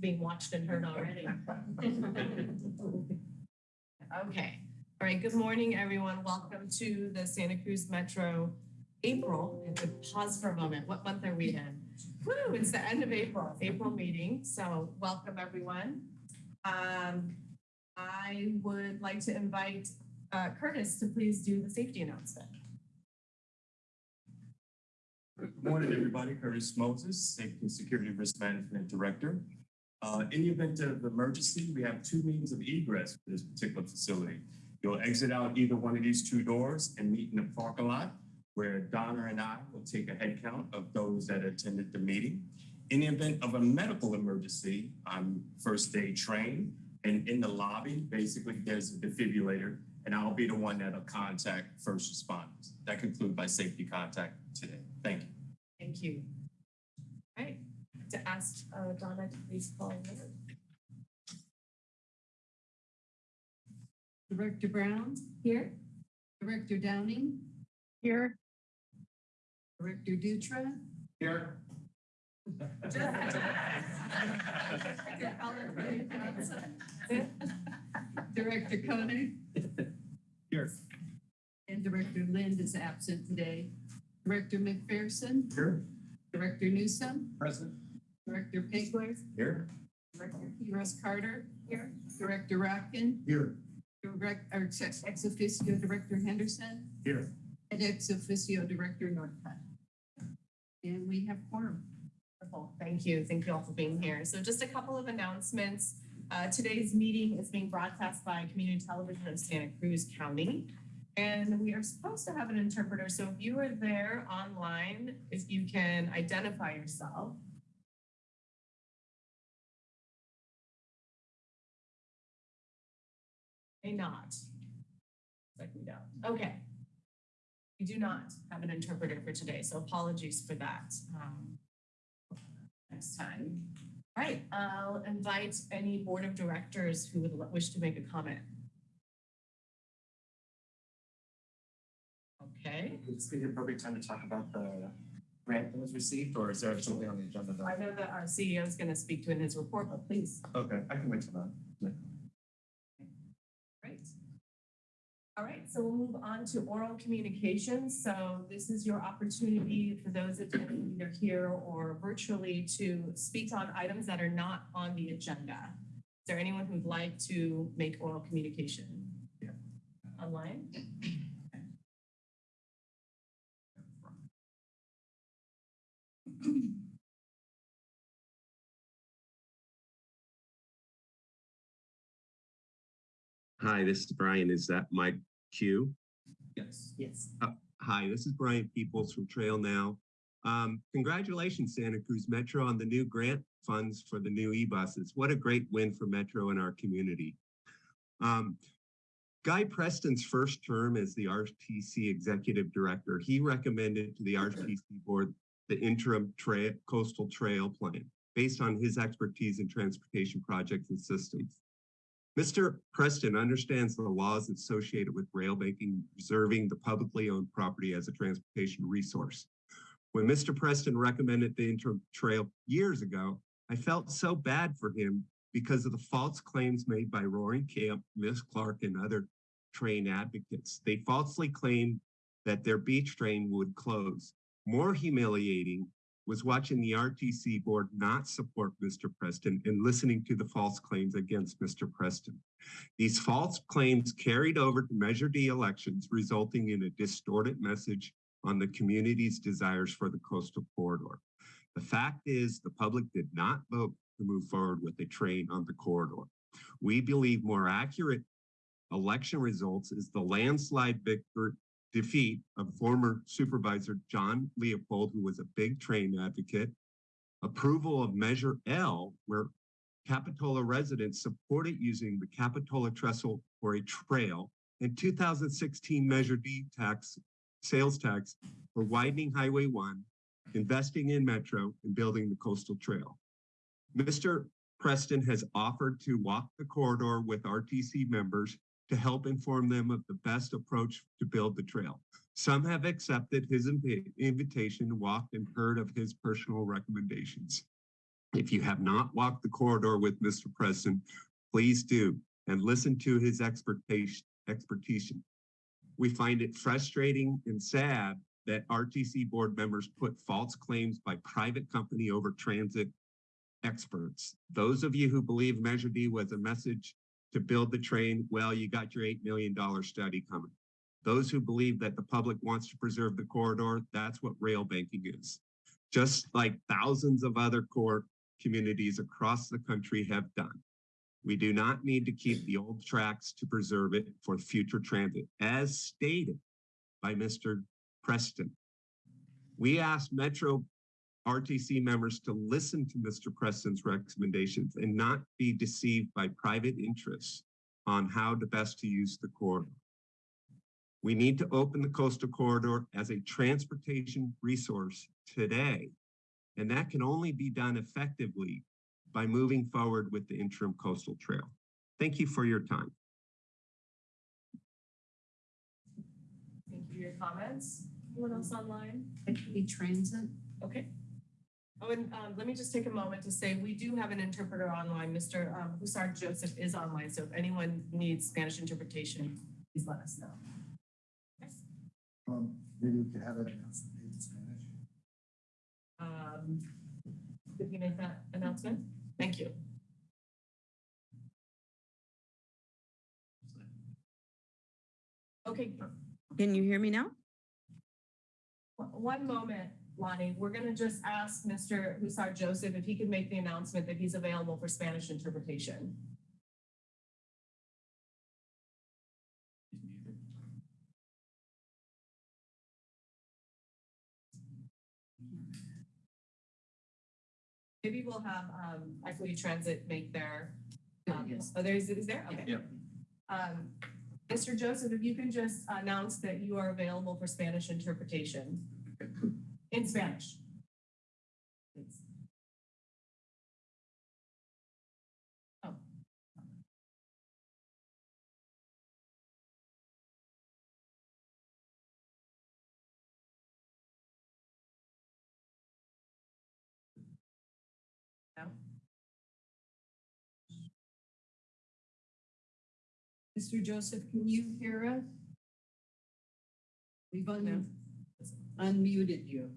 being watched and heard already. Okay, all right, good morning, everyone. Welcome to the Santa Cruz Metro April. Have to pause for a moment. What month are we in? Woo, it's the end of April, April meeting. So welcome, everyone. Um, I would like to invite uh, Curtis to please do the safety announcement. Good morning, everybody. Curtis Moses, Safety and Security Risk Management Director. Uh, in the event of emergency, we have two means of egress for this particular facility. You'll exit out either one of these two doors and meet in the parking lot where Donna and I will take a head count of those that attended the meeting. In the event of a medical emergency, I'm first aid trained and in the lobby, basically there's a defibrillator and I'll be the one that'll contact first responders. That concludes my safety contact today. Thank you. Thank you. All right, to ask uh, Donna to please call in. Director Brown, Here? Director Downing, Here. Director Dutra, Here. Director Koenig, Here. and Director Lind is absent today. Director McPherson, Here. Director Newsom, Present. Director Pageler, Here. Director Piros Carter, here, Director Rotkin, Here. Direct, or ex ex officio Director Henderson, Here. and ex officio Director Northcutt. And we have quorum. Wonderful. Thank you. Thank you all for being here. So just a couple of announcements. Uh, today's meeting is being broadcast by Community Television of Santa Cruz County. And we are supposed to have an interpreter. So if you are there online, if you can identify yourself. May not. Like we don't. Okay. We do not have an interpreter for today, so apologies for that. Um, next time. All right, I'll invite any board of directors who would wish to make a comment. Okay, Would this be the appropriate time to talk about the grant that was received, or is there something on the agenda I know that our CEO is going to speak to it in his report, but please. Okay, I can wait till that. All right, so we'll move on to oral communication. So this is your opportunity for those attending either here or virtually to speak on items that are not on the agenda. Is there anyone who'd like to make oral communication? Yeah. Online? Hi, this is Brian. Is that my cue? Yes. Yes. Hi, this is Brian Peoples from Trail Now. Um, congratulations, Santa Cruz Metro, on the new grant funds for the new e-buses. What a great win for Metro and our community. Um, Guy Preston's first term as the RTC Executive Director, he recommended to the RTC Board the interim trail, coastal trail plan based on his expertise in transportation projects and systems. Mr. Preston understands the laws associated with rail banking, reserving the publicly owned property as a transportation resource. When Mr. Preston recommended the interim trail years ago, I felt so bad for him because of the false claims made by Roaring Camp, Miss Clark, and other train advocates. They falsely claimed that their beach train would close. More humiliating was watching the RTC board not support Mr. Preston and listening to the false claims against Mr. Preston. These false claims carried over to Measure D elections, resulting in a distorted message on the community's desires for the coastal corridor. The fact is the public did not vote to move forward with a train on the corridor. We believe more accurate election results is the landslide victor defeat of former supervisor John Leopold, who was a big train advocate, approval of Measure L, where Capitola residents supported using the Capitola trestle for a trail, and 2016 Measure D tax, sales tax for widening Highway 1, investing in Metro, and building the coastal trail. Mr. Preston has offered to walk the corridor with RTC members to help inform them of the best approach to build the trail. Some have accepted his invi- invitation, walked and heard of his personal recommendations. If you have not walked the corridor with Mr. Preston, please do and listen to his expertise. We find it frustrating and sad that RTC board members put false claims by private company over transit experts. Those of you who believe Measure D was a message to build the train, well, you got your $8 million study coming. Those who believe that the public wants to preserve the corridor, that's what rail banking is. Just like thousands of other core communities across the country have done. We do not need to keep the old tracks to preserve it for future transit, as stated by Mr. Preston. We asked Metro RTC members to listen to Mr. Preston's recommendations and not be deceived by private interests on how to best to use the corridor. We need to open the coastal corridor as a transportation resource today, and that can only be done effectively by moving forward with the interim coastal trail. Thank you for your time. Thank you for your comments. Anyone else online? Equity Transit. Okay. Oh, and um, let me just take a moment to say, we do have an interpreter online. Mr. um, Hussar Joseph is online, so if anyone needs Spanish interpretation, please let us know. Um, maybe we could have it announced in Spanish. Um, Did you make that announcement? Thank you. Okay, Can you hear me now? one- one moment, Lonnie. We're gonna just ask Mr. Hussar Joseph if he could make the announcement that he's available for Spanish interpretation. Maybe we'll have um, Equity Transit make their, um, Yes. oh, there's, is there? Okay. Yep. Um, Mr. Joseph, if you can just announce that you are available for Spanish interpretation. In Spanish. Please. Oh. No? Mr. Joseph, can you hear us? We've No. un- unmuted you.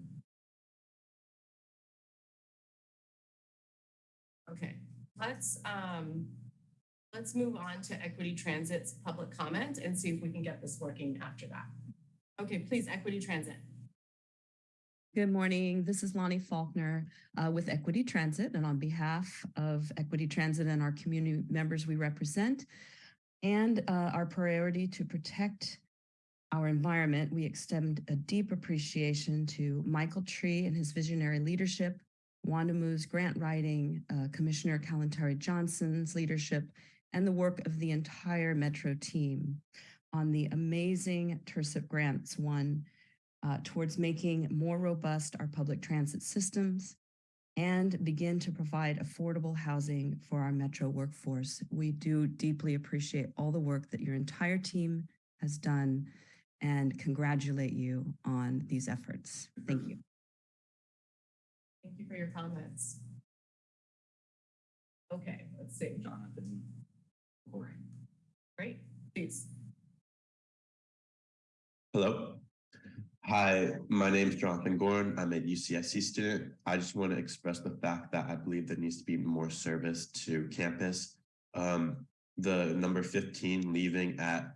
Let's, um, let's move on to Equity Transit's public comment and see if we can get this working after that. Okay, please, Equity Transit. Good morning. This is Lonnie Faulkner uh, with Equity Transit. And on behalf of Equity Transit and our community members we represent, and uh, our priority to protect our environment, we extend a deep appreciation to Michael Tree and his visionary leadership, Wanda Moo's grant writing, uh, Commissioner Kalantari Johnson's leadership, and the work of the entire Metro team on the amazing TIRCP grants won uh, towards making more robust our public transit systems and begin to provide affordable housing for our metro workforce. We do deeply appreciate all the work that your entire team has done and congratulate you on these efforts. Thank you. Thank you for your comments. Okay, let's see. Jonathan. Great, please. Hello. Hi, my name is Jonathan Gorn. I'm a UCSC student. I just want to express the fact that I believe there needs to be more service to campus. Um, the number 15 leaving at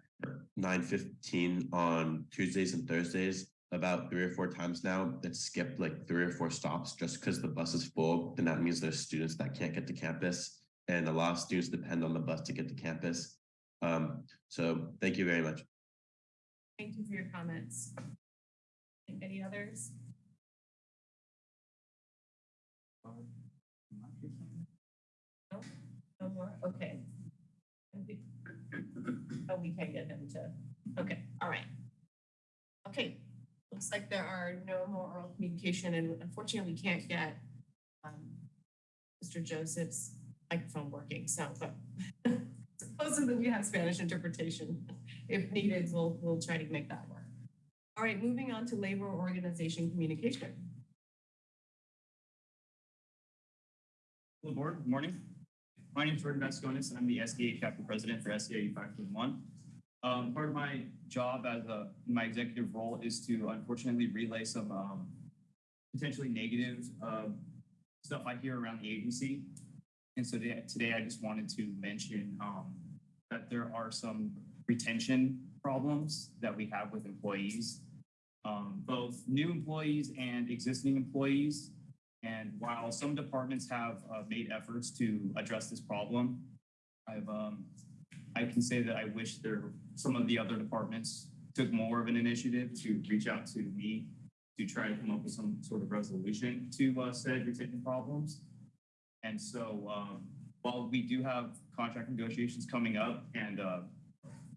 9.15 on Tuesdays and Thursdays, about three or four times now, it's skipped like three or four stops just because the bus is full. And that means there's students that can't get to campus. And a lot of students depend on the bus to get to campus. Um, so thank you very much. Thank you for your comments. Any others? No, no more, okay. Oh, we can't get him to, okay, all right. Okay, looks like there are no more oral communication and unfortunately we can't get um, Mr. Joseph's microphone working, so, but supposedly we have Spanish interpretation. If needed, we'll, we'll try to make that work. All right, moving on to labor organization communication. Hello, board. Good morning. My name is Jordan Vasconis, and I'm the SEIU chapter president for SEIU 521. Um, part of my job as a, my executive role is to unfortunately relay some, um, potentially negative, uh, stuff I hear around the agency. And so today, I just wanted to mention, um, that there are some retention problems that we have with employees. Um, both new employees and existing employees. And while some departments have uh, made efforts to address this problem, I've um, I can say that I wish there some of the other departments took more of an initiative to reach out to me to try to come up with some sort of resolution to uh, said retention problems. And so um, while we do have contract negotiations coming up and uh,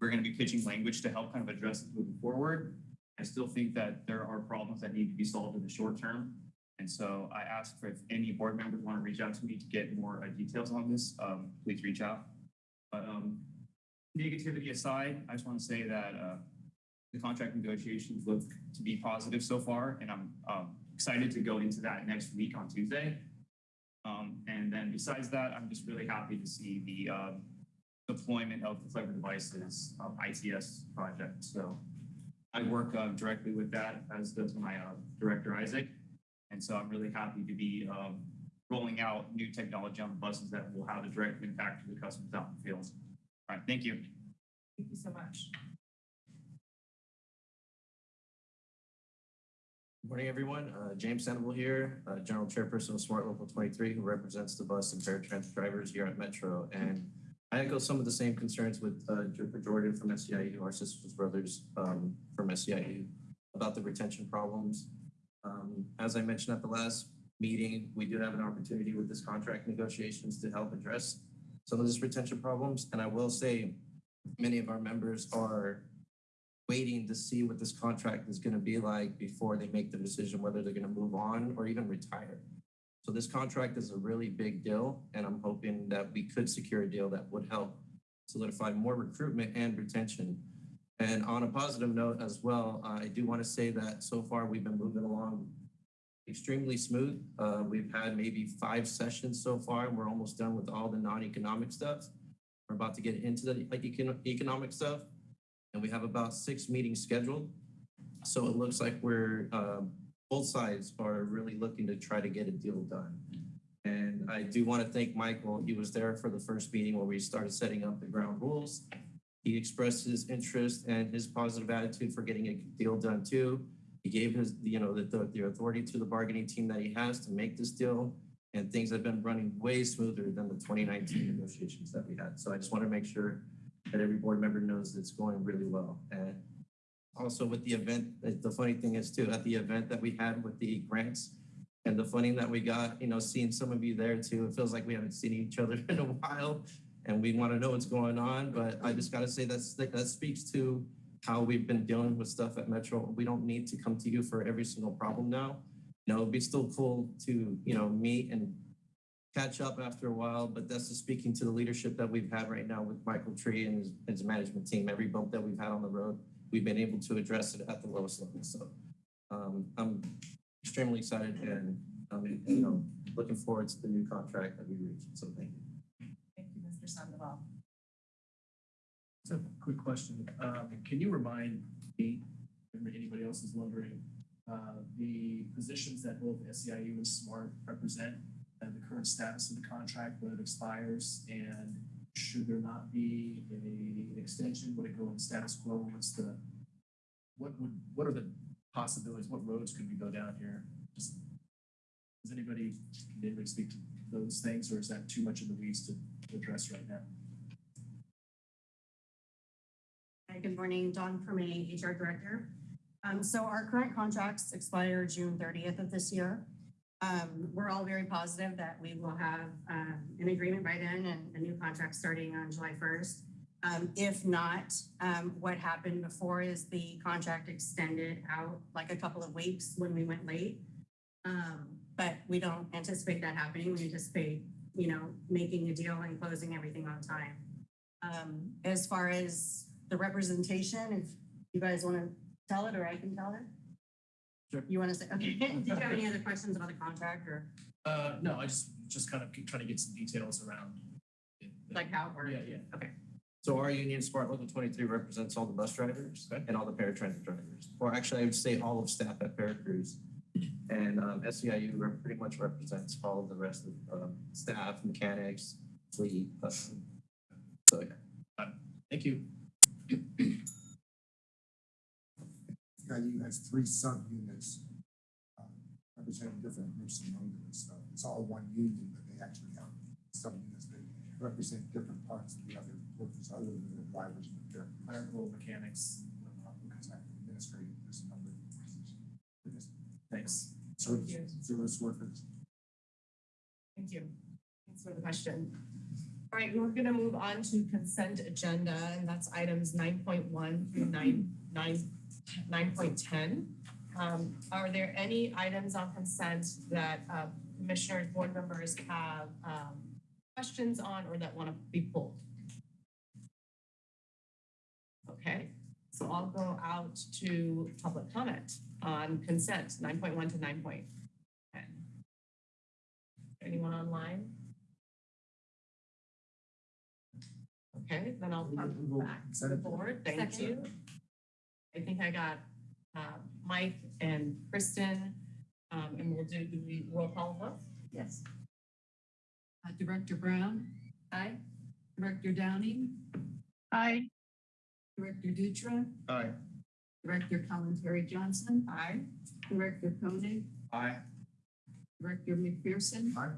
we're going to be pitching language to help kind of address it moving forward, I still think that there are problems that need to be solved in the short term. And so I ask for if any board members want to reach out to me to get more uh, details on this, um, please reach out. But um, negativity aside, I just want to say that uh, the contract negotiations look to be positive so far, and I'm um, excited to go into that next week on Tuesday. Um, and then besides that, I'm just really happy to see the uh, deployment of the Clever Devices um, ITS project. So I work uh, directly with that, as does my uh, director Isaac. And so I'm really happy to be um, rolling out new technology on the buses that will have a direct impact to the customers out in the field. All right, thank you. Thank you so much. Good Morning, everyone. Uh, James Sandoval here, uh, General Chairperson of Smart Local 23, who represents the bus and paratransit drivers here at Metro. And I echo some of the same concerns with uh, Jordan from SEIU, our sisters brothers um, from SEIU, about the retention problems. Um, As I mentioned at the last meeting, we do have an opportunity with this contract negotiations to help address some of this retention problems. And I will say, many of our members are waiting to see what this contract is going to be like before they make the decision whether they're going to move on or even retire. So this contract is a really big deal, and I'm hoping that we could secure a deal that would help solidify more recruitment and retention. And on a positive note as well, I do want to say that so far we've been moving along extremely smooth. Uh, we've had maybe five sessions so far, and we're almost done with all the non-economic stuff. We're about to get into the econ- economic stuff and we have about six meetings scheduled. So it looks like we're, um, both sides are really looking to try to get a deal done. And I do want to thank Michael. He was there for the first meeting where we started setting up the ground rules. He expressed his interest and his positive attitude for getting a deal done too. He gave his, you know, the, the the authority to the bargaining team that he has to make this deal. And things have been running way smoother than the 2019 negotiations that we had. So I just want to make sure that every board member knows it's going really well. And also with the event, the funny thing is too, at the event that we had with the grants and the funding that we got, you know, seeing some of you there too, it feels like we haven't seen each other in a while and we want to know what's going on. But I just got to say that's, that speaks to how we've been dealing with stuff at Metro. We don't need to come to you for every single problem now. You know, it'd be still cool to, you know, meet and catch up after a while, but that's just speaking to the leadership that we've had right now with Michael Tree and his, his management team. Every bump that we've had on the road, we've been able to address it at the lowest level. So um, I'm extremely excited and um, you know looking forward to the new contract that we reached. So thank you. Thank you, Mr. Sandoval. So, quick question. Um, can you remind me, anybody else is wondering, uh, the positions that both SEIU and SMART represent and the current status of the contract, when it expires, and should there not be a, an extension, would it go in status quo? What's the, what would, what are the possibilities? What roads could we go down here? Just, does anybody, can anybody speak to those things, or is that too much in the weeds to address right now? Hi, good morning, Dawn Permay, HR Director. Um, so our current contracts expire June thirtieth of this year. Um, we're all very positive that we will have, um, an agreement by then and a new contract starting on July first. Um, if not, um, what happened before is the contract extended out like a couple of weeks when we went late. Um, but we don't anticipate that happening. We anticipate, you know, making a deal and closing everything on time. As far as the representation, if you guys want to tell it or I can tell it. Sure. You want to say, okay, did you have any other questions about the contract or Uh, no, I just, just kind of keep trying to get some details around. it. like how it works? Yeah, yeah. Okay. So our union, Smart Local twenty-three, represents all the bus drivers Okay. and all the paratransit drivers. Or actually, I would say all of staff at Paracruz. And um, SEIU pretty much represents all of the rest of um, staff, mechanics, fleet. uh, So, yeah. Thank you. SEIU has three subunits um, representing different groups of members and stuff. It's all one union, but they actually have subunits that represent different parts of the other workers other than the drivers and the Clerical mechanics. administrative, there's a number of positions. Thanks. Service, service workers. Thank you. Thanks for the question. All right, we're gonna move on to consent agenda, and that's items nine point one through nine, nine, nine point ten. Um, are there any items on consent that, uh, commissioners, board members have, um, questions on or that want to be pulled? Okay, so I'll go out to public comment on consent, nine point one to nine point ten. Anyone online? Okay, then I'll come back to the board. Thank Second. you. I think I got uh, Mike and Kristen, um, and we'll do, do we roll call vote? Yes. Uh, Director Brown? Aye. Director Downing? Aye. Director Dutra? Aye. Director Kalantari Johnson? Aye. Director Koenig? Aye. Director McPherson? Aye.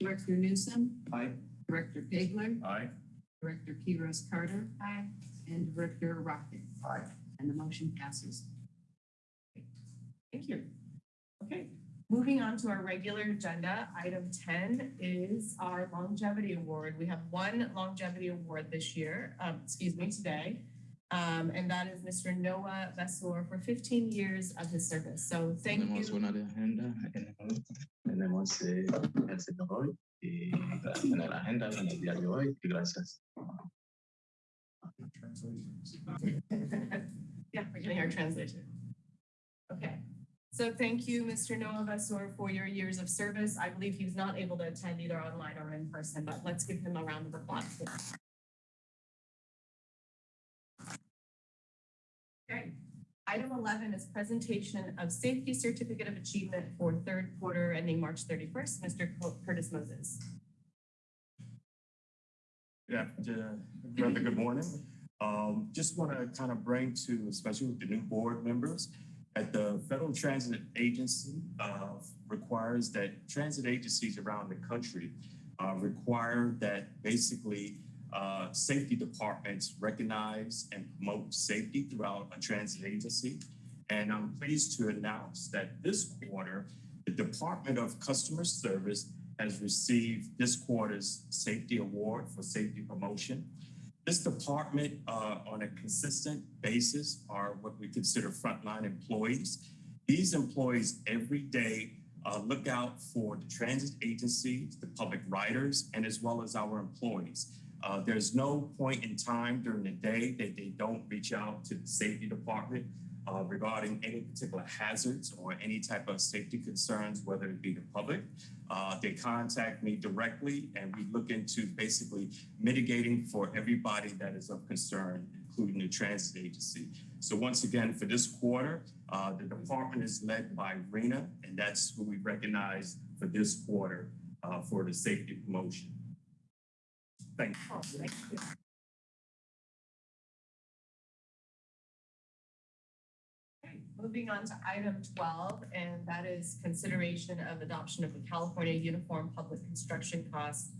Director Newsom? Aye. Director Pageler? Aye. Director Kiros Carter? Aye. And Director Rotkin? Aye. And the motion passes. Thank you. Okay, moving on to our regular agenda, item ten is our longevity award. We have one longevity award this year, um, excuse me, today. Um, and that is Mr. Noah Vesor for fifteen years of his service. So thank Tenemos you. una de agenda, eh, tenemos eh, el señor hoy y en la agenda en el día de hoy y gracias. Yeah, we're getting our translation. Okay, so thank you, Mr. Noah Vesor, for your years of service. I believe he's not able to attend either online or in person, but let's give him a round of applause. Okay, item eleven is presentation of safety certificate of achievement for third quarter ending March thirty-first. Mr. Curtis Moses. Yeah, rather good morning. Um, just want to kind of bring to, especially with the new board members, that the Federal Transit Agency uh, requires that transit agencies around the country uh, require that basically uh, safety departments recognize and promote safety throughout a transit agency. And I'm pleased to announce that this quarter, the Department of Customer Service has received this quarter's Safety Award for Safety Promotion. This department, uh, on a consistent basis, are what we consider frontline employees. These employees every day uh, look out for the transit agencies, the public riders, and as well as our employees. Uh, there's no point in time during the day that they don't reach out to the safety department uh, regarding any particular hazards or any type of safety concerns, whether it be the public. Uh, they contact me directly and we look into basically mitigating for everybody that is of concern, including the transit agency. So once again, for this quarter, uh, the department is led by Rena, and that's who we recognize for this quarter uh, for the safety promotion. Thank you. Oh, thank you. Moving on to item twelve, and that is consideration of adoption of the California Uniform Public Construction Cost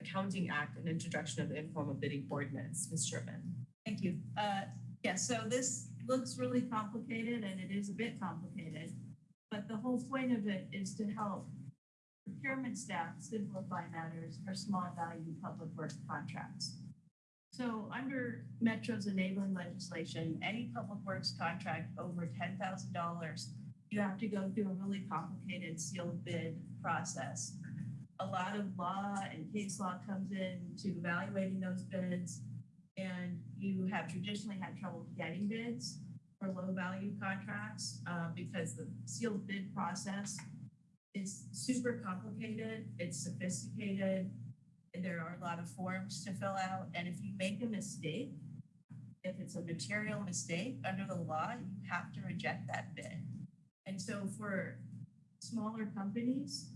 Accounting Act and introduction of the informal bidding ordinance. Ms. Sherman. Thank you. Uh, yeah, so this looks really complicated and it is a bit complicated. But the whole point of it is to help procurement staff simplify matters for small value public works contracts. So under Metro's enabling legislation, any public works contract over ten thousand dollars, you have to go through a really complicated sealed bid process. A lot of law and case law comes in to evaluating those bids and you have traditionally had trouble getting bids. for low value contracts, uh, because the sealed bid process is super complicated, it's sophisticated, there are a lot of forms to fill out, and if you make a mistake, if it's a material mistake under the law, you have to reject that bid. And so for smaller companies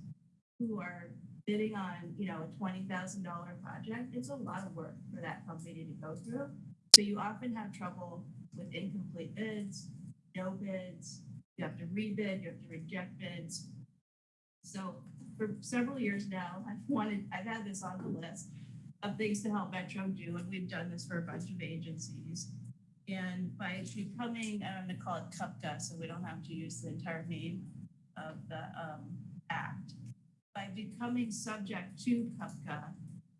who are bidding on, you know, a twenty thousand dollar project, it's a lot of work for that company to go through. So you often have trouble with incomplete bids, no bids, you have to rebid, you have to reject bids. So for several years now, I've wanted, I've had this on the list of things to help Metro do, and we've done this for a bunch of agencies. And by becoming, I'm gonna call it CUPCA, so we don't have to use the entire name of the um act. By becoming subject to CUPCA,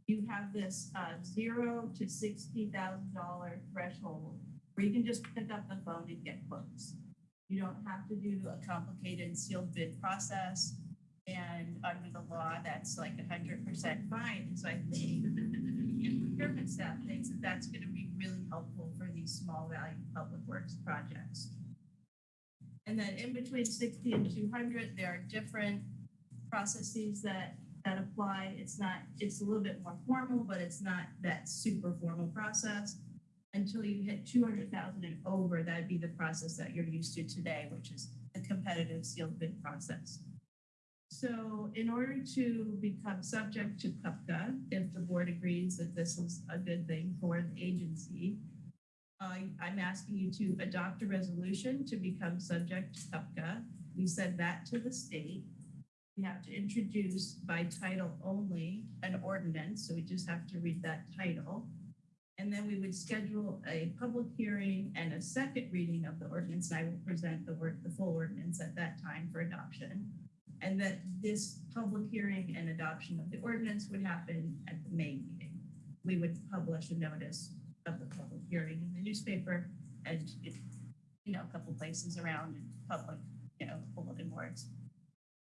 you have this uh zero to sixty thousand dollar threshold where you can just pick up the phone and get quotes. You don't have to do a complicated sealed bid process. And under the law, that's like a hundred percent fine. So I think procurement staff thinks that that's gonna be really helpful for these small value public works projects. And then in between sixty and two hundred, there are different processes that, that apply. It's not, it's a little bit more formal, but it's not that super formal process. Until you hit two hundred thousand and over, that'd be the process that you're used to today, which is the competitive sealed bid process. So in order to become subject to CUPCA, if the board agrees that this is a good thing for the agency, I, I'm asking you to adopt a resolution to become subject to CUPCA. We send that to the state. We have to introduce by title only an ordinance, so we just have to read that title. And then we would schedule a public hearing and a second reading of the ordinance. and I will present the word, the full ordinance at that time for adoption. And that this public hearing and adoption of the ordinance would happen at the May meeting. We would publish a notice of the public hearing in the newspaper and, it- you know, a couple places around in public, you know, bulletin boards.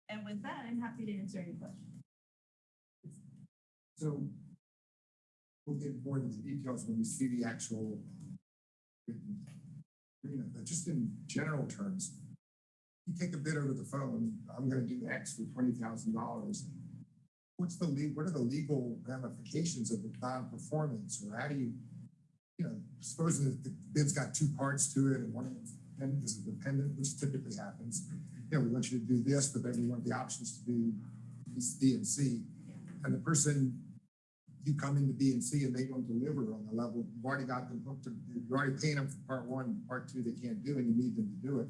And with that, I'm happy to answer any questions. So we'll get more into the details when we see the actual written agreement, but just in general terms, you take a bid over the phone, I'm gonna do X for twenty thousand dollars. What's the what are the legal ramifications of the non-performance, or how do you, you know, supposing that the bid's got two parts to it and one of them is dependent, which typically happens. You know, we want you to do this, but then we want the options to do B and C. And the person you come into B and C and they don't deliver on the level, you've already got them hooked, you're already paying them for part one, part two, they can't do, and you need them to do it.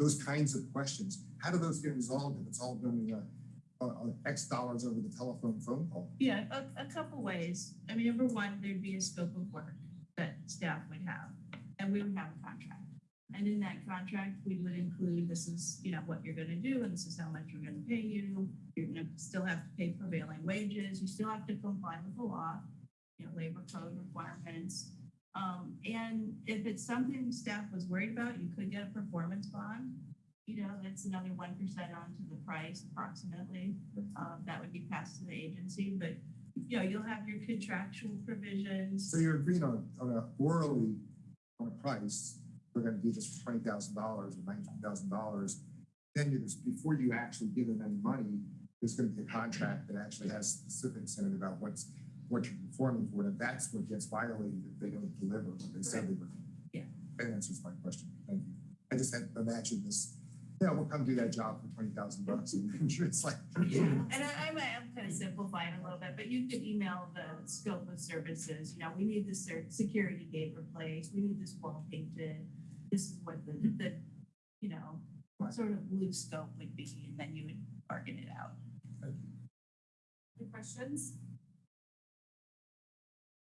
Those kinds of questions, how do those get resolved if it's all done in a, a, a X dollars over the telephone phone call? Yeah, a, a couple ways. I mean, number one, there'd be a scope of work that staff would have, and we would have a contract. And in that contract, we would include, this is, you know, what you're gonna do, and this is how much we're gonna pay you. You're gonna still have to pay prevailing wages, you still have to comply with the law, you know, labor code requirements. Um, and if it's something staff was worried about, you could get a performance bond. You know, that's another one percent onto the price approximately, um, that would be passed to the agency, but you know, you'll have your contractual provisions. So you're agreeing on, on a orally, on a price, we're gonna do this for twenty thousand dollars or nineteen thousand dollars. Then you, just, before you actually give them any money, there's gonna be a contract that actually has specifics in it about what's, what you're performing for, and that's what gets violated if they don't deliver what they said they were. Yeah. That answers my question, thank you. I just had imagined this, yeah, we'll come do that job for twenty thousand bucks, and I'm sure it's like. Yeah, and I, I might, I'm kind of simplifying a little bit, but you could email the scope of services, you know, we need this security gate replaced, we need this wall painted. This is what the, the, you know, sort of loose scope would be, and then you would bargain it out. Thank you. Any questions?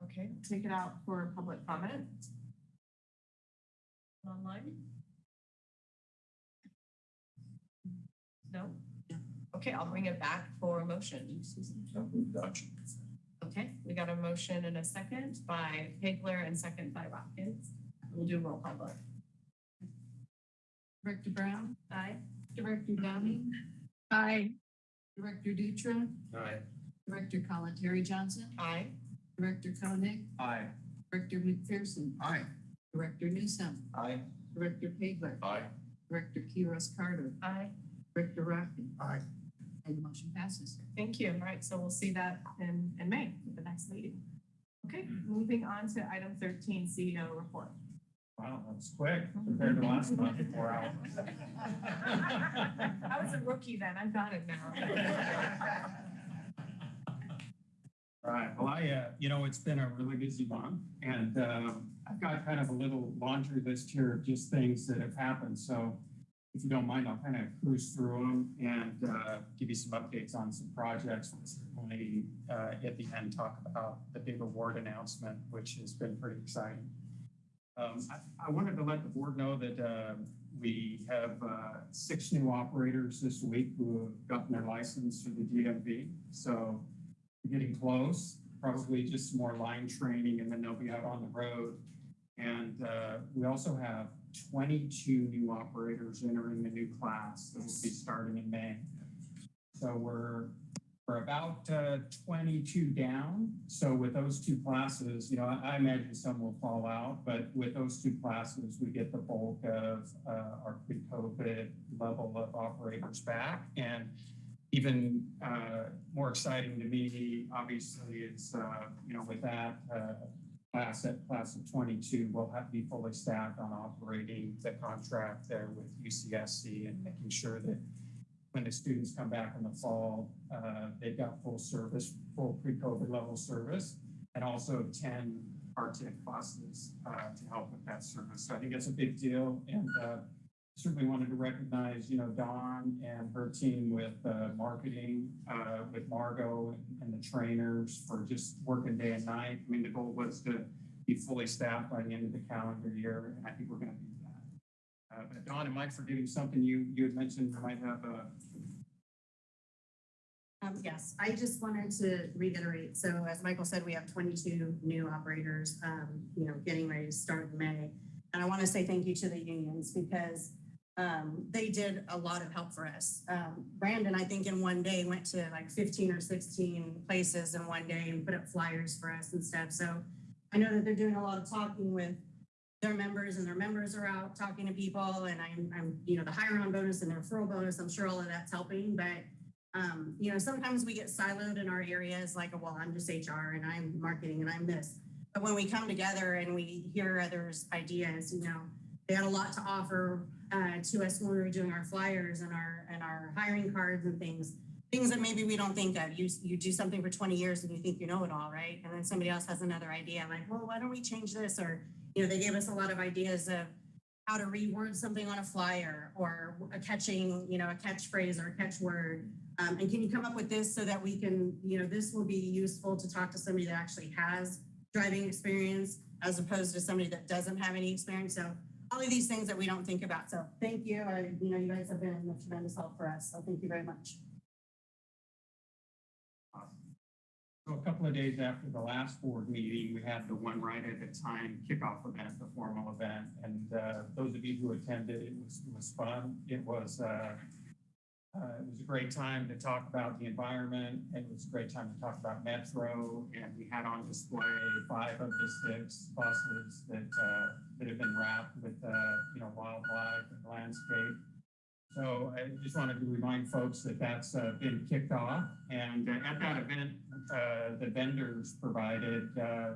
Okay, take it out for public comment. Online? No? Okay, I'll bring it back for a motion. Okay, we got a motion and a second by Pageler and second by Watkins. We'll do a roll call vote. Director Brown, Aye. Director Downing. Aye. Director Dutra, Aye. Director Terry Johnson, Aye. Director Koenig, Aye. Director McPherson, Aye. Director Newsom, Aye. Director Pageler. Aye. Director Kiros Carter. Aye. Director Rotkin. Aye. And the motion passes. Thank you. All right, so we'll see that in, in May, at the next meeting. Okay, moving on to item thirteen, CEO report. Wow, that was quick mhm. compared to last month, four hours. I was a rookie then, I've got it now. Right, well, I, uh, you know, it's been a really busy month and, um, I've got kind of a little laundry list here of just things that have happened. So if you don't mind, I'll kind of cruise through them and, uh, give you some updates on some projects. We'll Certainly, uh, at the end, talk about the big award announcement, which has been pretty exciting. Um, I, I wanted to let the board know that, uh, we have, uh, six new operators this week who have gotten their license through the DMV. So getting close, probably just more line training and then they'll be out on the road. And, uh, we also have twenty-two new operators entering the new class that will be starting in May. So we're, we're about uh, 22 down. So with those two classes, you know, I, I imagine some will fall out, but with those two classes, we get the bulk of uh, our pre-COVID level of operators back. And even uh, more exciting to me, obviously, is, uh, you know, with that uh, class at class of 22, we'll have to be fully staffed on operating the contract there with UCSC and making sure that when the students come back in the fall, uh, they've got full service, full pre-COVID level service, and also 10 RTIC buses uh, to help with that service. So I think that's a big deal. And certainly wanted to recognize, you know, Dawn and her team with uh, marketing, uh, with Margot and, the trainers for just working day and night. I mean, the goal was to be fully staffed by the end of the calendar year, and I think we're going to do that. Uh, but Dawn, am I forgetting something? You you had mentioned you might have a Um, yes, I just wanted to reiterate, so as Michael said, we have twenty-two new operators, um, you know, getting ready to start in May. And I want to say thank you to the unions because, um, they did a lot of help for us. Um, Brandon, I think in one day went to like fifteen or sixteen places in one day and put up flyers for us and stuff. So I know that they're doing a lot of talking with their members and their members are out talking to people and I'm, I'm, you know, the higher on bonus and the referral bonus, I'm sure all of that's helping, but um, you know, sometimes we get siloed in our areas like, well, I'm just HR and I'm marketing and I'm this. But when we come together and we hear others' ideas, you know, they had a lot to offer uh, to us when we were doing our flyers and our and our hiring cards and things. Things that maybe we don't think of. You you do something for 20 years and you think you know it all, right? And then somebody else has another idea, like, well, why don't we change this? Or you know, they gave us a lot of ideas of how to reword something on a flyer or a catching, you know, a catchphrase or a catchword. Um, and can you come up with this so that we can, you know, this will be useful to talk to somebody that actually has driving experience as opposed to somebody that doesn't have any experience. So all of these things that we don't think about. So thank you. I, you know, you guys have been a tremendous help for us. So thank you very much. So a couple of days after the last board meeting, we had the one right at a time kickoff event, the formal event. And uh, those of you who attended, it was, it was fun. It was, uh, uh, it was a great time to talk about the environment. It was a great time to talk about Metro. And we had on display five of the six buses that, uh, that have been wrapped with, uh, you know, wildlife and landscape. So I just wanted to remind folks that that's uh, been kicked off. And uh, at that event, uh, the vendors provided uh,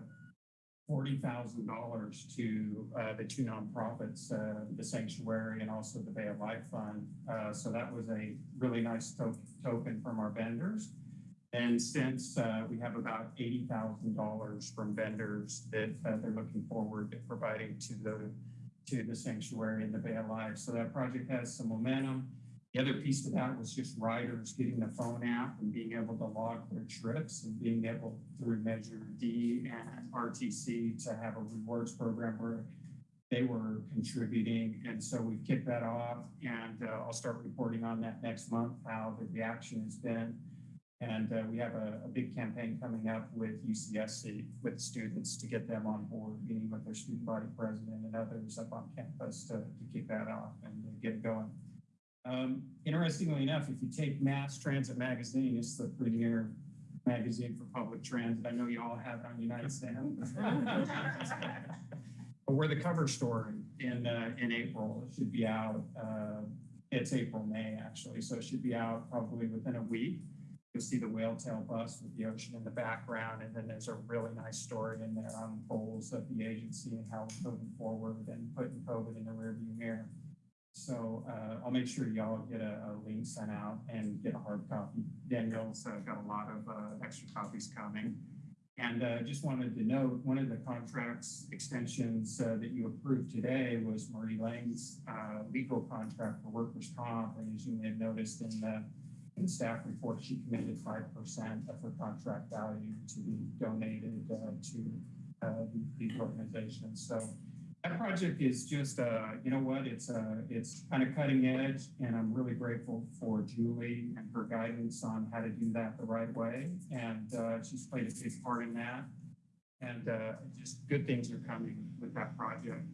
$40,000 to the two nonprofits, the Sanctuary and also the Bay of Life Fund. So that was a really nice to token from our vendors. And since uh, we have about $80,000 from vendors that uh, they're looking forward to providing to the to the sanctuary and the Bay of Life. So that project has some momentum. The other piece to that was just riders getting the phone app and being able to log their trips and being able through Measure D and RTC to have a rewards program where they were contributing. And so we've kicked that off and uh, I'll start reporting on that next month, how the reaction has been. And uh, we have a, a, big campaign coming up with UCSC with students to get them on board, meeting with their student body president and others up on campus to, to kick that off and get it going. Um, interestingly enough, if you take Mass Transit Magazine, it's the premier magazine for public transit. I know you all have it on your nightstand. but we're the cover story in, uh, in April. It should be out, uh, it's April, May, actually, so it should be out probably within a week. You'll see the whale tail bus with the ocean in the background, and then there's a really nice story in there on goals of the agency and how we're moving forward and putting COVID in the rearview mirror. So uh, I'll make sure y'all get a, a link sent out and get a hard copy. Danielle's uh, got a lot of uh, extra copies coming. And uh, just wanted to note, one of the contracts extensions uh, that you approved today was Marie Lang's uh, legal contract for workers' comp. And as you may have noticed in the, in staff report, she committed five percent of her contract value to be donated uh, to uh, these organizations. So that project is just, uh, you know what, it's, uh, it's kind of cutting edge and I'm really grateful for Julie and her guidance on how to do that the right way. And, uh, she's played a big part in that. And, uh, just good things are coming with that project.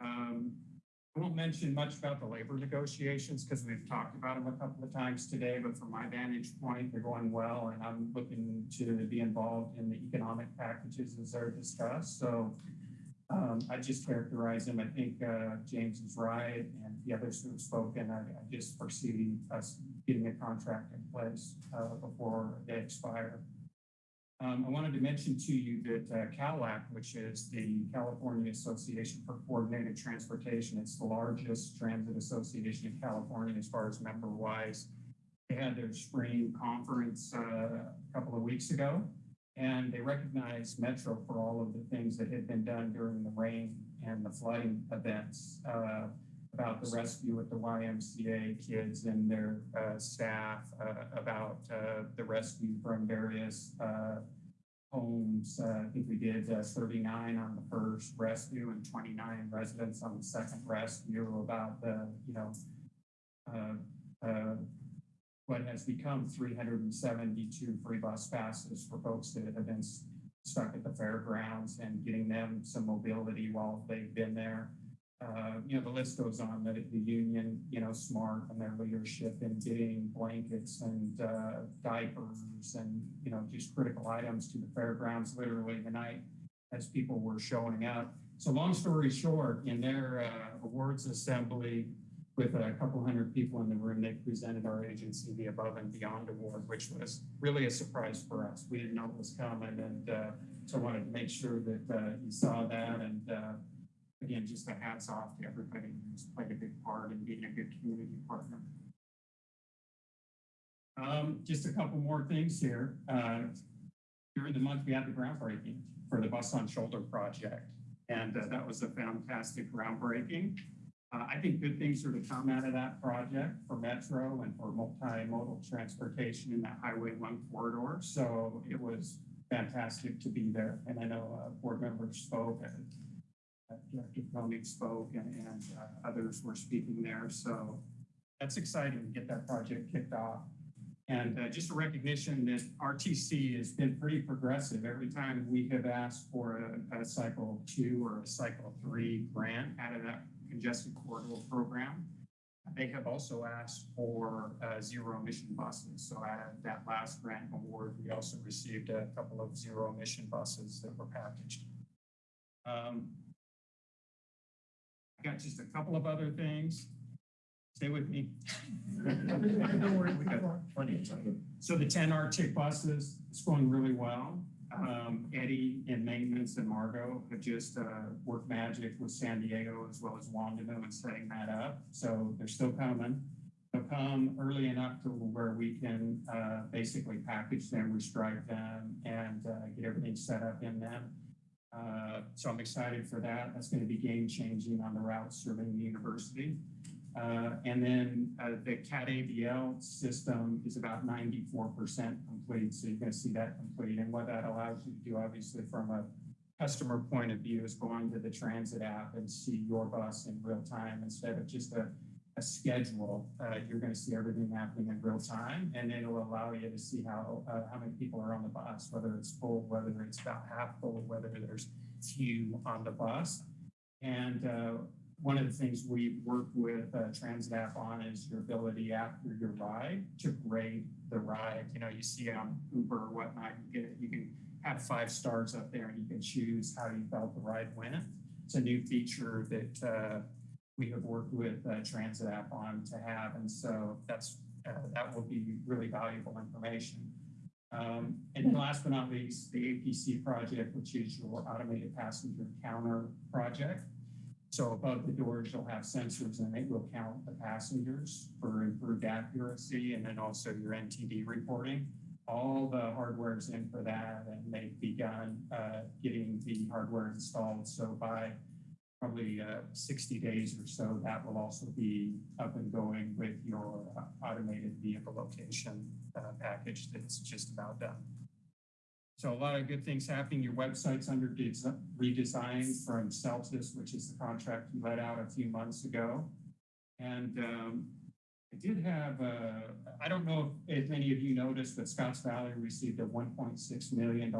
Um, I won't mention much about the labor negotiations because we've talked about them a couple of times today, but from my vantage point, they're going well and I'm looking to be involved in the economic packages as they're discussed. So, um, I just characterize them. I think uh, James is right, and the others who have spoken. I, I just foresee us getting a contract in place uh, before they expire. Um, I wanted to mention to you that uh, CalACT, which is the California Association for Coordinated Transportation, it's the largest transit association in California as far as member-wise. They had their spring conference uh, a couple of weeks ago, and they recognized Metro for all of the things that had been done during the rain and the flooding events uh, about the rescue with the YMCA kids and their uh, staff, uh, about uh, the rescue from various uh, homes. Uh, I think we did uh, 39 on the first rescue and 29 residents on the second rescue about the, you know, what has become 372 free bus passes for folks that have been stuck at the fairgrounds and getting them some mobility while they've been there. Uh, you know, the list goes on, the, the union, you know, SMART and their leadership in getting blankets and, uh, diapers and, you know, just critical items to the fairgrounds literally the night as people were showing up. So long story short, in their, uh, awards assembly, with a couple hundred people in the room, they presented our agency the Above and Beyond Award, which was really a surprise for us. We didn't know it was coming, and uh, so I wanted to make sure that uh, you saw that. And again, just a hats off to everybody who's played a big part in being a good community partner. Um, just a couple more things here. Uh, during the month, we had the groundbreaking for the Bus on Shoulder project, and uh, that was a fantastic groundbreaking. Uh, I think good things are to come out of that project for Metro and for multimodal transportation in that Highway One corridor. So it was fantastic to be there. And I know uh, board members spoke uh, Director Koenig spoke and, and uh, others were speaking there. So that's exciting to get that project kicked off. And uh, just a recognition that RTC has been pretty progressive. Every time we have asked for a, a cycle two or a cycle three grant out of that congested corridor program. They have also asked for uh, zero emission buses. So out of that last grant award, we also received a couple of zero emission buses that were packaged. Um, I got just a couple of other things. Stay with me. Don't worry, we got plenty of time. So the 10 artic buses, it's going really well. Um, Eddie and maintenance and Margot have just uh, worked magic with San Diego as well as Wondimu and setting that up. So they're still coming. They'll come early enough to where we can uh, basically package them, restripe them, and uh, get everything set up in them. Uh, so I'm excited for that. That's going to be game changing on the route serving the university. Uh, and then uh, the CAD/AVL system is about 94% complete. So you're going to see that complete. And what that allows you to do, obviously, from a customer point of view, is go onto the transit app and see your bus in real time instead of just a, a schedule. Uh, you're going to see everything happening in real time, and it'll allow you to see how uh, how many people are on the bus, whether it's full, whether it's about half full, whether there's few on the bus. And uh, one of the things we work with uh, Transit app on is your ability after your ride to grade the ride. You know, you see on Uber or whatnot, you get you can have five stars up there and you can choose how you felt the ride went. It's a new feature that uh, we have worked with uh, Transit App on to have, and so that's uh, that will be really valuable information. Um, and last but not least, the APC project, which is your automated passenger counter project. So above the doors, you'll have sensors and it will count the passengers for improved accuracy and then also your NTD reporting. All the hardware is in for that and they've begun uh, getting the hardware installed. So by probably uh, 60 days or so, that will also be up and going with your uh, automated vehicle location uh, package that's just about done. So a lot of good things happening. Your website's under redesign from Celsius, which is the contract you let out a few months ago. And um, I did have, uh, I don't know if many of you noticed, but Scotts Valley received a $1.6 million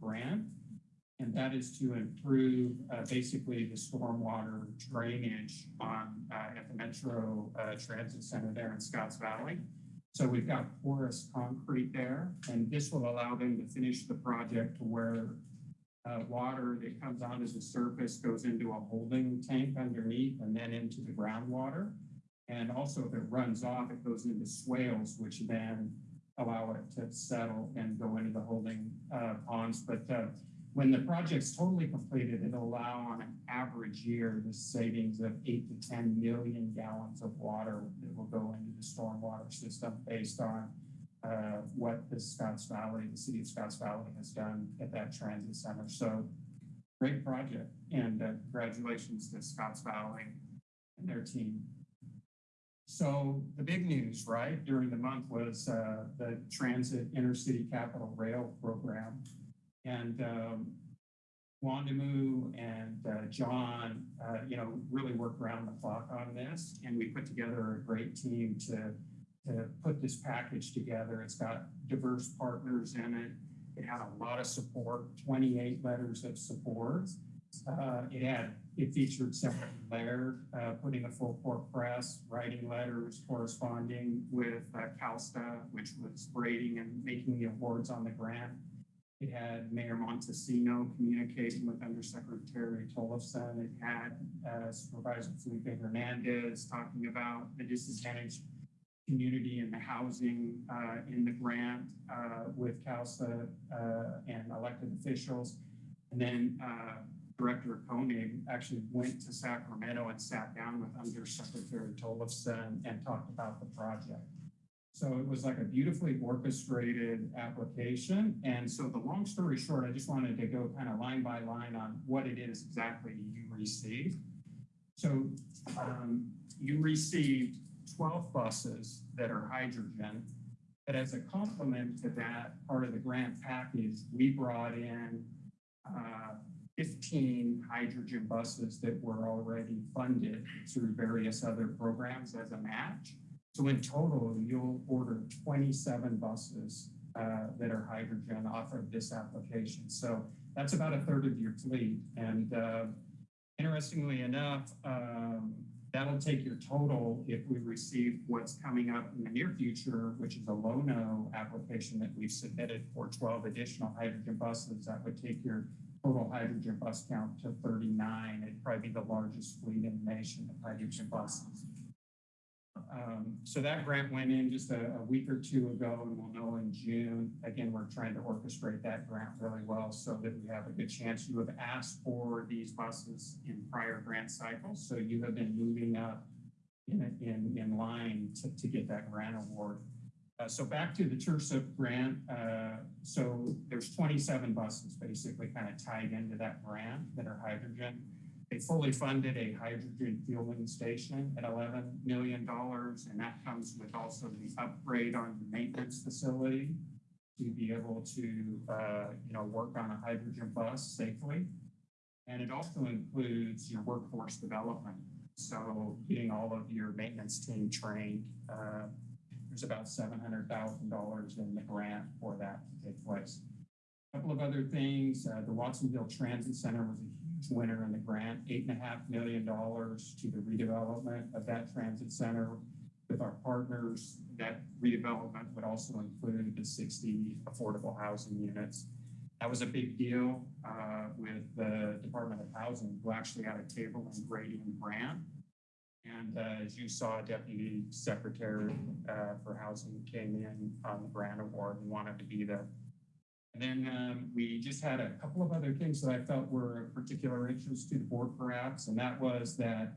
grant. And that is to improve uh, basically the stormwater drainage on uh, at the Metro uh, Transit Center there in Scotts Valley. So we've got porous concrete there, and this will allow them to finish the project to where uh, water that comes out as a surface goes into a holding tank underneath and then into the groundwater. And also if it runs off, it goes into swales, which then allow it to settle and go into the holding uh, ponds. But uh, when the project's totally completed, it'll allow on an average year the savings of eight to 10 million gallons of water that will go into the stormwater system based on uh, what the Scotts Valley, the city of Scotts Valley has done at that transit center. So great project and uh, congratulations to Scotts Valley and their team. So the big news, right, during the month was uh, the Transit Intercity Capital Rail Program. And um, Wondimu and uh, John, uh, you know, really worked around the clock on this. And we put together a great team to, to put this package together. It's got diverse partners in it. It had a lot of support, 28 letters of support. Uh, it had, it featured several layer, uh, putting a full court press, writing letters corresponding with uh, CalSTA, which was grading and making the awards on the grant. It had Mayor Montesino communicating with Undersecretary Tollefson. It had uh, Supervisor Felipe Hernandez talking about the disadvantaged community and the housing uh, in the grant uh, with CalSTA uh, and elected officials. And then uh, Director Koenig actually went to Sacramento and sat down with Undersecretary Tollefson and talked about the project. So it was like a beautifully orchestrated application. And so the long story short, I just wanted to go kind of line by line on what it is exactly you received. So um, you received 12 buses that are hydrogen. But as a complement to that part of the grant package, we brought in uh, 15 hydrogen buses that were already funded through various other programs as a match. So in total, you'll order 27 buses uh, that are hydrogen off of this application. So that's about a third of your fleet. And uh, interestingly enough, um, that'll take your total if we receive what's coming up in the near future, which is a Low-No application that we've submitted for 12 additional hydrogen buses. That would take your total hydrogen bus count to 39. It'd probably be the largest fleet in the nation of hydrogen buses. Um, so that grant went in just a, a, week or two ago and we'll know in June. Again, we're trying to orchestrate that grant really well so that we have a good chance. You have asked for these buses in prior grant cycles. So you have been moving up in, in, in line to, to get that grant award. Uh, so back to the TIRCP grant. Uh, so there's 27 buses basically kind of tied into that grant that are hydrogen. They fully funded a hydrogen fueling station at $11 million, and that comes with also the upgrade on the maintenance facility to be able to, uh, you know, work on a hydrogen bus safely. And it also includes your workforce development. So getting all of your maintenance team trained. Uh, there's about $700,000 in the grant for that to take place. A couple of other things, uh, the Watsonville Transit Center was a winner in the grant, eight and a half million dollars to the redevelopment of that transit center with our partners. That redevelopment would also include the 60 affordable housing units. That was a big deal uh, with the Department of Housing, who actually had a table and grading grant. And uh, as you saw, Deputy Secretary uh, for Housing came in on the grant award and wanted to be there. And then um, we just had a couple of other things that I felt were of particular interest to the board perhaps, and that was that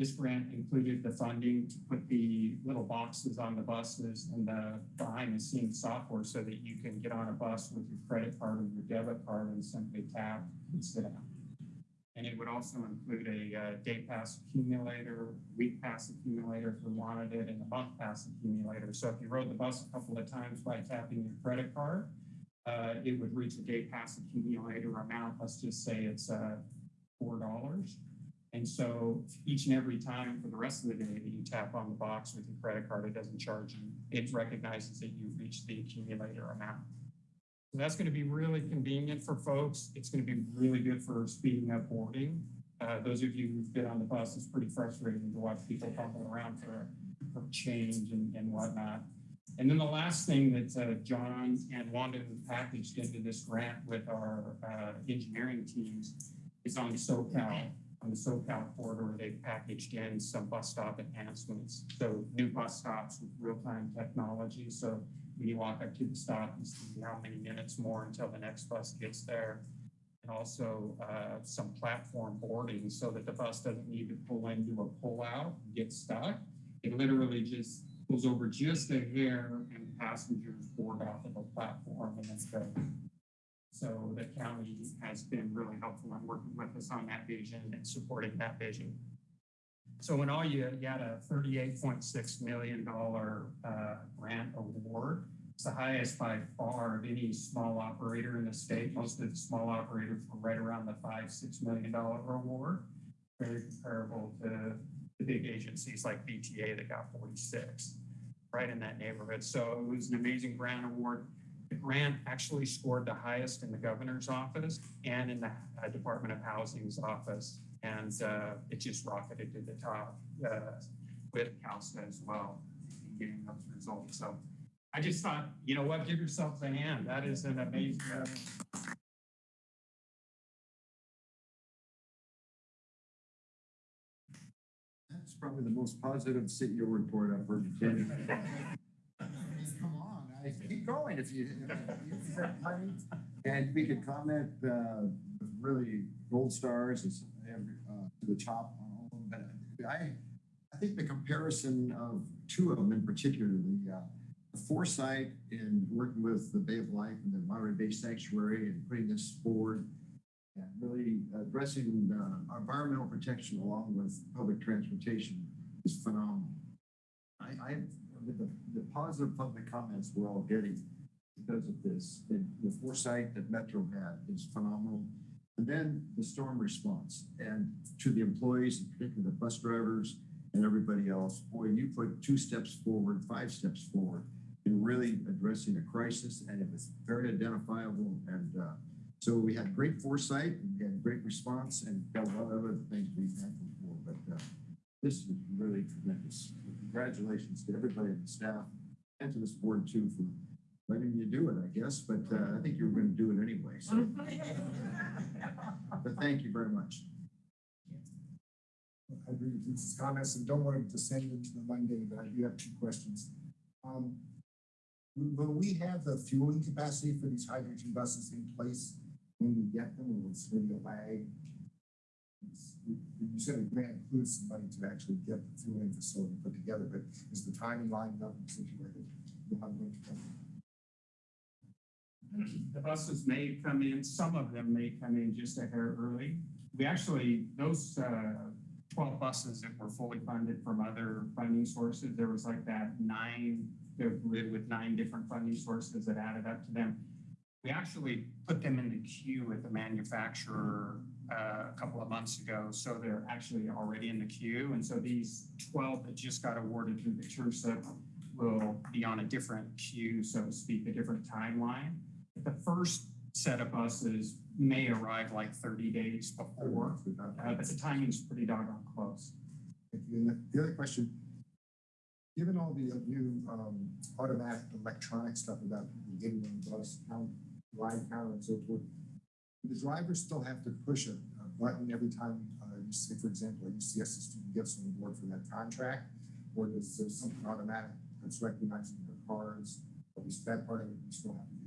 this grant included the funding to put the little boxes on the buses and the behind the scenes software so that you can get on a bus with your credit card or your debit card and simply tap and sit down. And it would also include a uh, day pass accumulator, week pass accumulator if we wanted it, and a month pass accumulator. So if you rode the bus a couple of times by tapping your credit card, uh, it would reach a day pass accumulator amount. Let's just say it's uh, four dollars. And so each and every time for the rest of the day that you tap on the box with your credit card, it doesn't charge you. It recognizes that you've reached the accumulator amount. So that's going to be really convenient for folks. It's going to be really good for speeding up boarding. Uh, those of you who've been on the bus, it's pretty frustrating to watch people bumping around for, for change and, and whatnot. And then the last thing that uh, John and Wanda packaged into this grant with our uh, engineering teams is on Soquel on the Soquel corridor, they packaged in some bus stop enhancements. So new bus stops with real-time technology. So when you walk up to the stop, you see how many minutes more until the next bus gets there. And also uh, some platform boarding so that the bus doesn't need to pull into a pull-out and get stuck. It literally just pulls over just a hair and passengers board off of the platform and go. So the county has been really helpful in working with us on that vision and supporting that vision. So in all, you, you had a $38.6 million uh, grant award. It's the highest by far of any small operator in the state. Most of the small operators were right around the five, $6 million award. Very comparable to the big agencies like VTA that got 46, right in that neighborhood. So it was an amazing grant award. The grant actually scored the highest in the governor's office and in the uh, Department of Housing's office. And uh, it just rocketed to the top uh, with CalSTA as well in getting those results. So I just thought, you know what, give yourselves a hand. That is an amazing. Probably the most positive CEO report I've heard. Come on, I keep going if you. And we could comment, uh, really gold stars, every, uh, to the top on all of them. But I, I think the comparison of two of them in particular, the, uh, the foresight in working with the Bay of Life and the Monterey Bay Sanctuary and putting this forward and really addressing uh, environmental protection along with public transportation is phenomenal. I, I the, the positive public comments we're all getting because of this, the, the foresight that Metro had is phenomenal. And then the storm response and to the employees, particularly the bus drivers and everybody else, boy, you put two steps forward, five steps forward in really addressing a crisis and it was very identifiable and uh, so we had great foresight, we had great response, and got a lot of other things to be thankful for. But uh, this is really tremendous. Congratulations to everybody on the staff and to this board too for letting you do it, I guess. But uh, I think you were going to do it anyway. So. but thank you very much. I agree with Lisa's comments and don't want to descend into the Monday, but I do have two questions. Um, will we have the fueling capacity for these hydrogen buses in place when we get them, or will maybe a lag? You said a grant includes some money to actually get the fueling facility put together, but is the timing lined up and situated? The buses may come in, some of them may come in just a hair early. We actually, those uh, 12 buses that were fully funded from other funding sources, there was like that nine, with nine different funding sources that added up to them. We actually put them in the queue at the manufacturer uh, a couple of months ago. So they're actually already in the queue. And so these 12 that just got awarded through the TIRCP will be on a different queue, so to speak, a different timeline. The first set of buses may arrive like 30 days before, uh, but the timing's pretty doggone close. And the other question, given all the new um, automatic electronic stuff about getting on the bus, how and so forth. The drivers still have to push a, a button every time, uh, you say, for example, a UCSC student gets on the board for that contract, or there's, there something automatic that's recognizing their cars, at least that part of it, you still have to.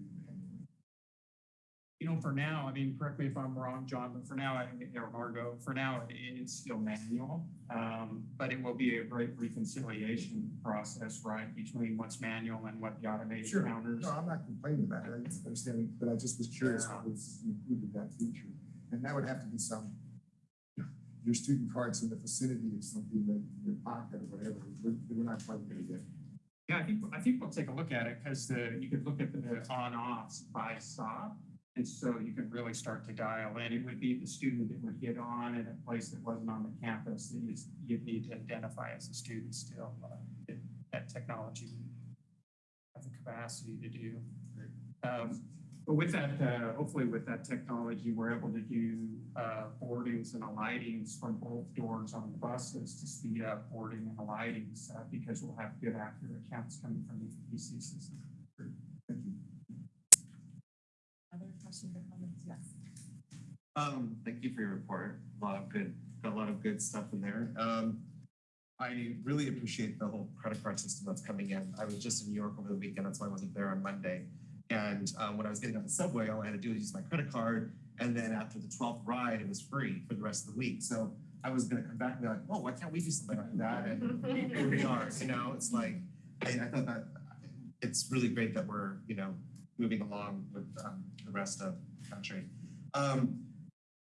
You know, for now, I mean, correct me if I'm wrong, John, but for now, I think, or Margot, for now, it's still manual. Um, but it will be a great reconciliation process, right, between what's manual and what the automated Sure. counters. No, I'm not complaining about it, I understand, but I just was curious how it's included that feature. And that would have to be some, your student cards in the vicinity of something in your pocket or whatever, we're, we're not quite there yet. Yeah, I think, I think we'll take a look at it because the, you could look at the on-offs by stop. And so you can really start to dial in. It would be the student that would get on at a place that wasn't on the campus that you'd, need to identify as a student still. uh, That technology have the capacity to do. Um, But with that, uh, hopefully with that technology, we're able to do uh, boardings and alightings from both doors on the buses to speed up boarding and alightings uh, because we'll have good accurate counts coming from the PC system. Thank you. Questions or comments? Yes. Um, thank you for your report. A lot of good, a lot of good stuff in there. Um, I really appreciate the whole credit card system that's coming in. I was just in New York over the weekend, that's why I wasn't there on Monday. And um, when I was getting on the subway, all I had to do was use my credit card. And then after the 12th ride, it was free for the rest of the week. So I was gonna come back and be like, oh, why can't we do something like that? And here we are, you know, it's like, I, I thought that it's really great that we're, you know, moving along with um, the rest of the country. Um,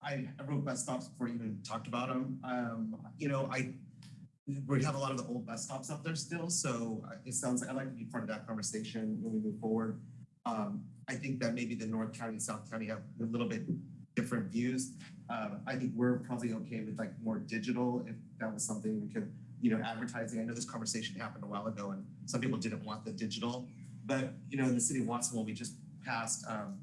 I, wrote bus stops before you even talked about them. Um, you know, I, we have a lot of the old bus stops out there still, so uh, it sounds, like I'd like to be part of that conversation when we move forward. Um, I think that maybe the North County, and South County have a little bit different views. Uh, I think we're probably okay with like more digital, if that was something we could, you know, advertising. I know this conversation happened a while ago and some people didn't want the digital. But, you know, in the city of Watsonville, we just passed, um,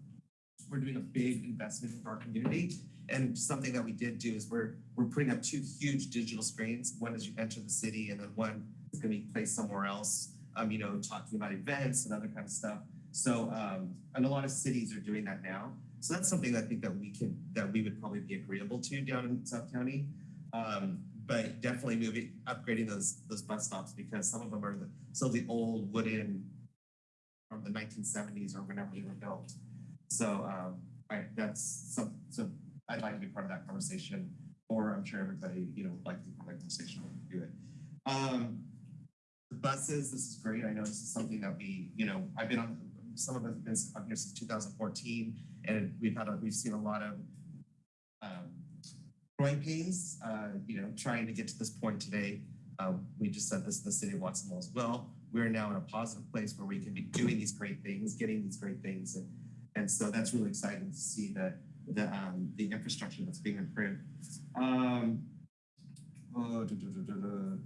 we're doing a big investment in our community. And something that we did do is we're, we're putting up two huge digital screens. One as you enter the city and then one is gonna be placed somewhere else. Um, you know, talking about events and other kind of stuff. So, um, and a lot of cities are doing that now. So that's something that I think that we can, that we would probably be agreeable to down in South County. Um, but definitely moving, upgrading those, those bus stops because some of them are the, still the old wooden from the nineteen seventies or whenever they were built. So, um, I, that's some, so I'd like to be part of that conversation, or I'm sure everybody, you know, would like to be part of that conversation when do it. Um, the buses, this is great. I know this is something that we, you know, I've been on, some of us have been on here since two thousand fourteen, and we've had, a we've seen a lot of um, growing pains, uh, you know, trying to get to this point today. Um, we just said this in the city of Watsonville as well. We're now in a positive place where we can be doing these great things, getting these great things, and and so that's really exciting to see that the um, the infrastructure that's being improved. Um, oh, duh, duh, duh.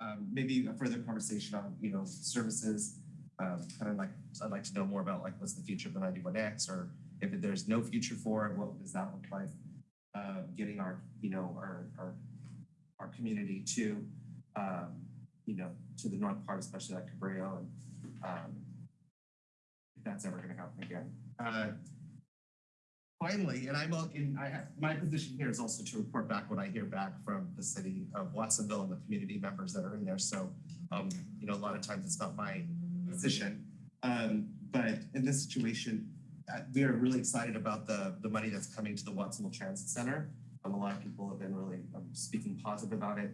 Um, maybe a further conversation on you know services. Um, kind of like I'd like to know more about like what's the future of the 91X, or if there's no future for it, what does that look like? Uh, getting our you know our our our community to um, you know to the north part, especially like Cabrillo, and um, if that's ever going to happen again. Uh, finally, and I'm in, I have, my position here is also to report back what I hear back from the city of Watsonville and the community members that are in there. So, um, you know, a lot of times it's not my position. Um, but in this situation, uh, we are really excited about the, the money that's coming to the Watsonville Transit Center. Um, a lot of people have been really um, speaking positive about it.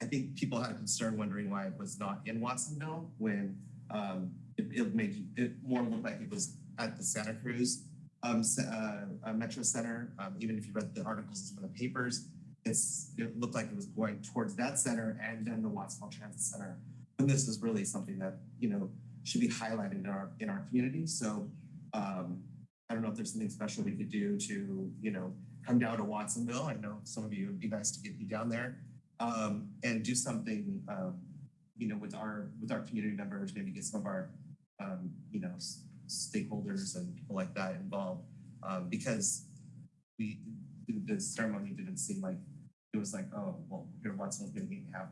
I think people had a concern wondering why it was not in Watsonville when um, it, made it more look like it was at the Santa Cruz um, uh, uh, Metro Center. Um, even if you read the articles in the papers, it's it looked like it was going towards that center and then the Watsonville Transit Center. And this is really something that you know should be highlighted in our in our community. So um, I don't know if there's something special we could do to you know come down to Watsonville. I know some of you would be nice to get you down there um, and do something um, you know with our with our community members. Maybe get some of our um, you know stakeholders and people like that involved um, because we the ceremony didn't seem like it was like oh well here Watsonville's getting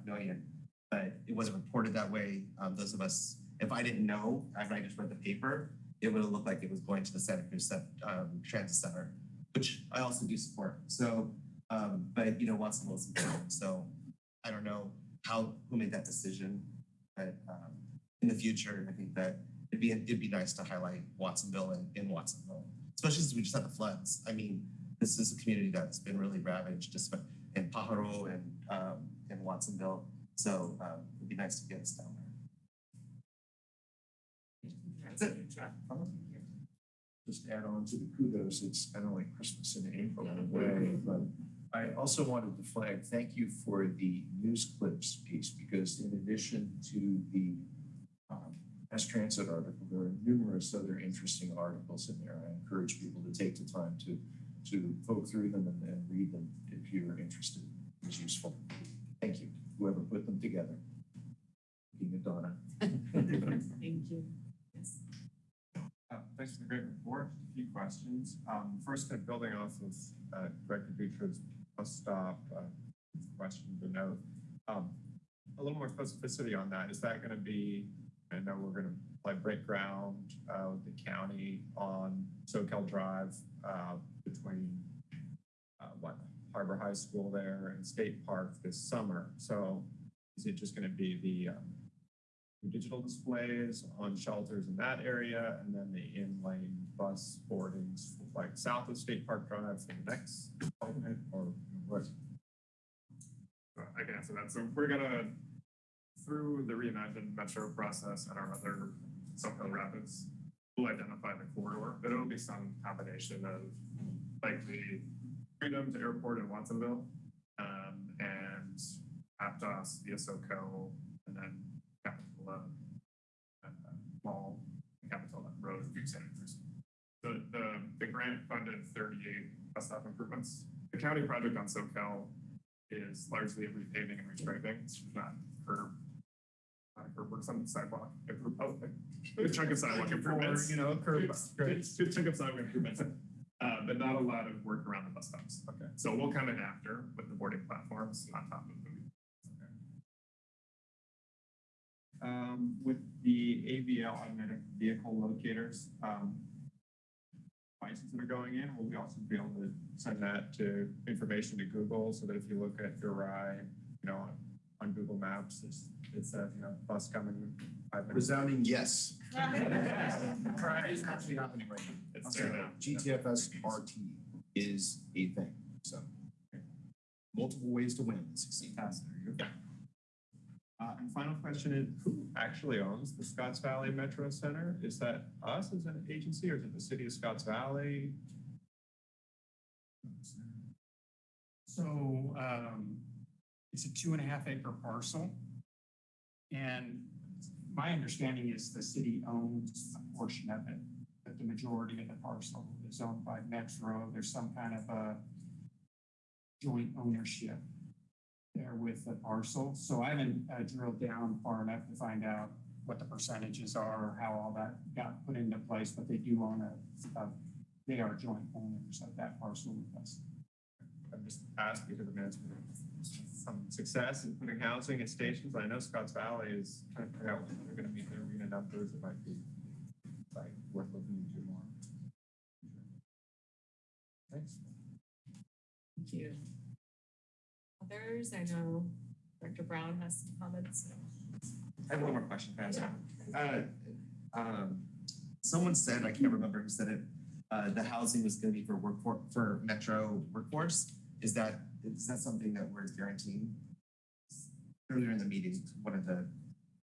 million, but it wasn't reported that way. Um, those of us, if I didn't know, after I just read the paper, it would have looked like it was going to the Santa Cruz um, Transit Center, which I also do support. So, um, but you know, Watsonville is important. So I don't know how, who made that decision, but um, in the future, I think that it'd be, it'd be nice to highlight Watsonville and in Watsonville, especially since we just had the floods. I mean, this is a community that's been really ravaged, just in Pajaro and um, in Watsonville. So um, it'd be nice to get us down there. That's it. Just add on to the kudos, it's kind of like Christmas in April in a way, but I also wanted to flag, thank you for the news clips piece, because in addition to the um, mass transit article, there are numerous other interesting articles in there. I encourage people to take the time to, to go through them and, and read them if you're interested. It's useful. Thank you, whoever put them together. Looking at Donna. Thank you. Yes. Uh, Thanks for the great report. A few questions. Um, First, kind of building off of uh, Director Dutra's bus stop uh, question to note, um, a little more specificity on that. Is that going to be, I know we're going to play break ground uh, with the county on Soquel Drive uh, between uh, what, Harbor High School there and State Park this summer. So is it just going to be the um, digital displays on shelters in that area, and then the in-lane bus boardings like south of State Park Drive for the next segment, or what? I can answer that. So we're gonna, through the reimagined metro process and our other Soquel Rapids, we'll identify the corridor, but it'll be some combination of like the Freedom to Airport in Watsonville, um, and Aptos, via SoCo, and then Capitola, uh, Mall, Capitola Road, Santa Cruz. The, the, the grant funded thirty-eight bus stop improvements. The county project on Soquel is largely a repaving and restriping. It's not curb, not curb works on the sidewalk. Oh, a good chunk of sidewalk improvements. You know, curb, Good, good, chunk of sidewalk improvements, uh, but not a lot of work around the bus stops. Okay. So we'll come in after with the boarding platforms on top of them. Um, with the AVL automatic vehicle locators, um, devices that are going in, will we also be able to send that to information to Google so that if you look at your ride, you know, on, on Google Maps, it's, it says, uh, you know, bus coming. Resounding yes. Right. actually happening right now. It's there. GTFS RT is a thing, so. Multiple ways to win and succeed. Yes, there you go. Uh, and final question is, who actually owns the Scotts Valley Metro Center? Is that us as an agency or is it the city of Scotts Valley? So um, it's a two and a half acre parcel. And my understanding is the city owns a portion of it, but the majority of the parcel is owned by Metro. There's some kind of a joint ownership there with the parcel. So I haven't uh, drilled down far enough to find out what the percentages are, or how all that got put into place, but they do own a, a- they are joint owners of that parcel with us. I'm just asked because I mean, it's been some success in putting housing at stations. I know Scotts Valley is trying to figure out when they're gonna meet their arena numbers. It might be like worth looking into more. Thanks. Thank you. Others, I know Director Brown has some comments. I have one more question, Pastor. Uh, um, someone said, I can't remember who said it, uh, the housing was gonna be for workforce, for metro workforce. Is that, is that something that we're guaranteeing? Earlier in the meeting, one of the,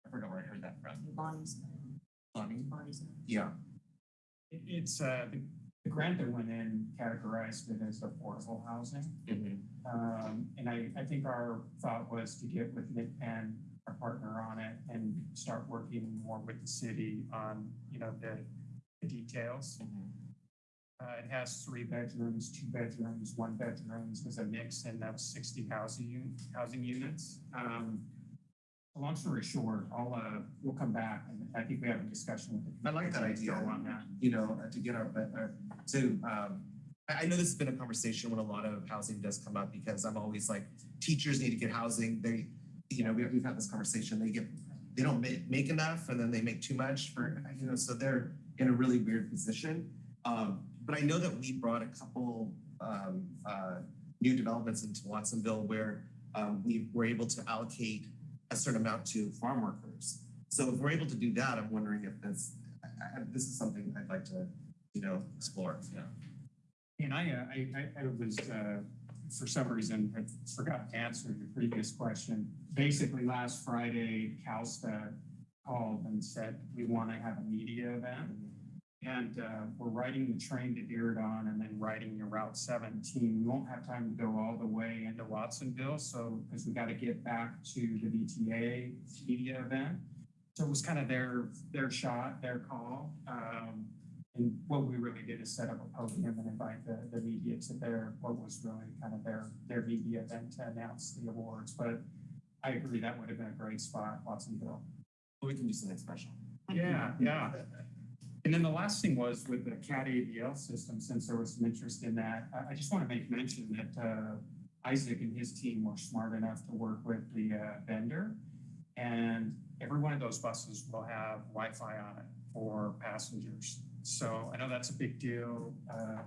I forgot where I heard that from. Bonnie's. Bonnie? Bonnie's. Yeah. It's, uh, the grant that went in categorized it as affordable housing. Um, and I, I think our thought was to get with Nick Penn, our partner on it, and start working more with the city on, you know, the, the details. Uh, it has three bedrooms, two bedrooms, one bedrooms, was a mix in of sixty housing, housing units. Um, long story short, I'll, uh, we'll come back, and I think we have a discussion with the. I like that idea. On that. You know, uh, to get our, our to, um, I, know this has been a conversation when a lot of housing does come up because I'm always like, teachers need to get housing. They, you know, we, we've had this conversation. They get, they don't make, make enough and then they make too much for, you know, so they're, in a really weird position. Um, but I know that we brought a couple um, uh, new developments into Watsonville where um, we were able to allocate a certain amount to farm workers. So if we're able to do that, I'm wondering if this, I, this is something I'd like to, you know, explore. Yeah. And I, uh, I, I, I was, uh, for some reason, I forgot to answer your previous question. Basically, last Friday, Calsta called and said, we want to have a media event. And, uh, we're riding the train to Diridon and then riding your Route seventeen. We won't have time to go all the way into Watsonville, so, because we got to get back to the VTA media event. So it was kind of their, their shot, their call. Um, and what we really did is set up a podium and invite the, the media to their, what was really kind of their, their media event to announce the awards. But I agree, that would have been a great spot, Watsonville. We can do something special. Yeah, yeah. And then the last thing was with the CAD system, since there was some interest in that, I, I just want to make mention that, uh, Isaac and his team were smart enough to work with the, uh, vendor. And every one of those buses will have Wi-Fi on it for passengers. So I know that's a big deal. Uh,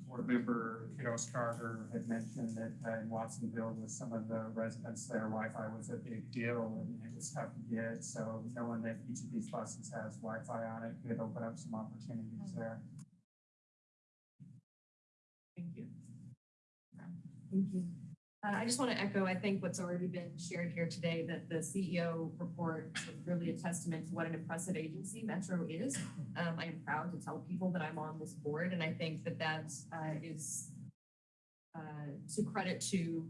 Board member Quiroz-Carter had mentioned that uh, in Watsonville with some of the residents there, Wi-Fi was a big deal and it was tough to get. So knowing that each of these buses has Wi-Fi on it could open up some opportunities there. Thank you. Thank you. Uh, I just want to echo, I think what's already been shared here today, that the CEO report is really a testament to what an impressive agency Metro is. Um, I am proud to tell people that I'm on this board, and I think that that uh, is uh, to credit to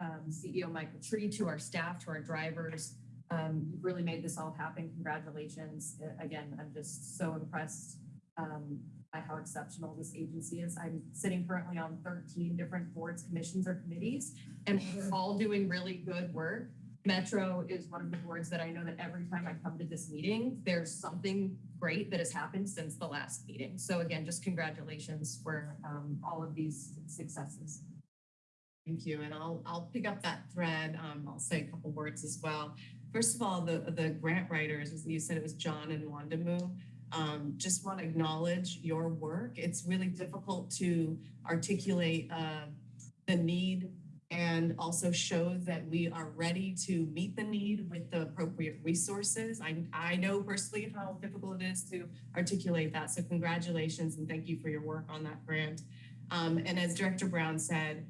um, CEO Michael Tree, to our staff, to our drivers. Um, You've really made this all happen. Congratulations. Uh, Again, I'm just so impressed um, by how exceptional this agency is. I'm sitting currently on 13 different boards, commissions, or committees, and we're all doing really good work. Metro is one of the boards that I know that every time I come to this meeting, there's something great that has happened since the last meeting. So again, just congratulations for um, all of these successes. Thank you, and I'll, I'll pick up that thread. Um, I'll say a couple words as well. First of all, the, the grant writers, you said, it was John and Wondimu. Um, just want to acknowledge your work. It's really difficult to articulate uh, the need and also show that we are ready to meet the need with the appropriate resources. I, I know personally how difficult it is to articulate that. So congratulations and thank you for your work on that grant. Um, and as Director Brown said,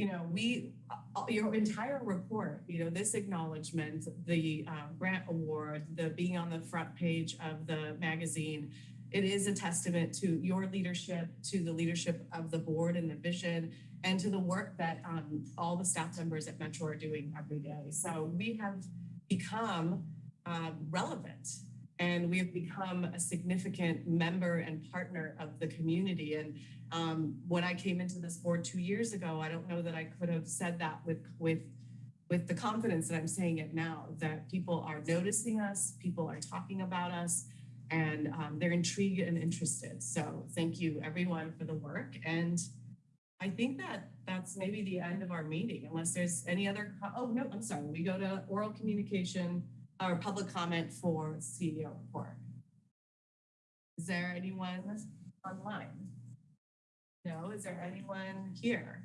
you know, we, uh, your entire report, you know, this acknowledgement, the uh, grant award, the being on the front page of the magazine, it is a testament to your leadership, to the leadership of the board and the vision, and to the work that um, all the staff members at Metro are doing every day. So we have become uh, relevant and we have become a significant member and partner of the community. And um, when I came into this board two years ago, I don't know that I could have said that with with with the confidence that I'm saying it now. That people are noticing us, people are talking about us, and um, they're intrigued and interested. So thank you everyone for the work. And I think that that's maybe the end of our meeting, unless there's any other. Oh no, I'm sorry. We go to oral communication or public comment for CEO report. Is there anyone online? No, is there anyone here?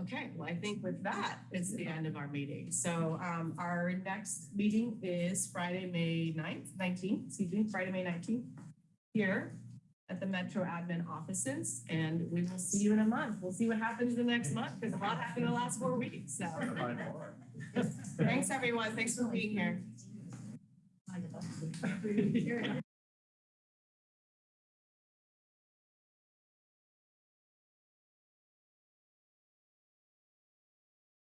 Okay, well, I think with that is the end of our meeting. So um, our next meeting is Friday, May 9th, 19th, excuse me, Friday, May 19th, here at the Metro Admin offices, and we will see you in a month. We'll see what happens the next month, because a lot happened in the last four weeks, so. Thanks, everyone. Thanks for being here.